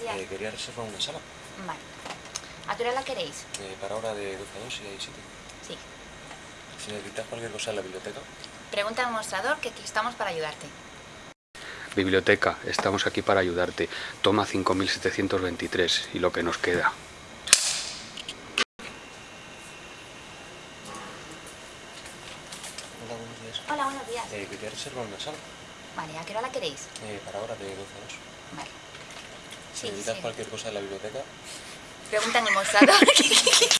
ayudar? Eh, quería reservar una sala. Vale. ¿A qué hora la queréis? Eh, para ahora de 12 a 2 si hay sitio. Sí. Si necesitas cualquier cosa en la biblioteca. Pregunta al mostrador que aquí estamos para ayudarte. Biblioteca, estamos aquí para ayudarte. Toma 5723 y lo que nos queda. Hola, buenos días. Hola, buenos días. Eh, quería reservar una sala. Vale, ¿a qué hora la queréis? Eh, para ahora de 12 a 2. Sí, necesitas sí. cualquier cosa en la biblioteca. Pregunta al mostrador.